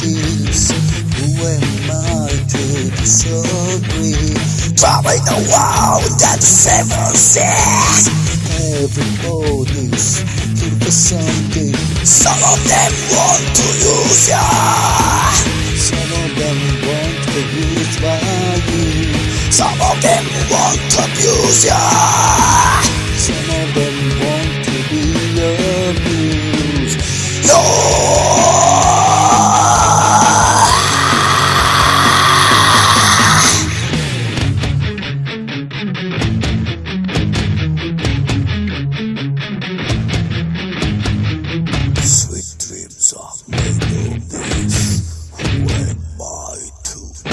this? Who am I to disagree? Traveling the world and seven seas Everybody's here for something. Some of them want to use ya Some of them want to use by you. Some of them want to abuse ya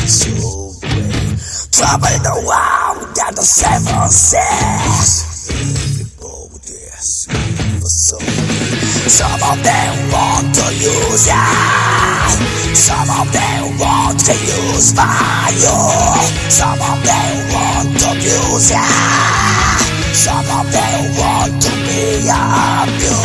disobey? Travel the world and the seven seas Everybody's for something Some of them want to use ya Some of them want to use fire Some of them want to use ya Some of them want to be abused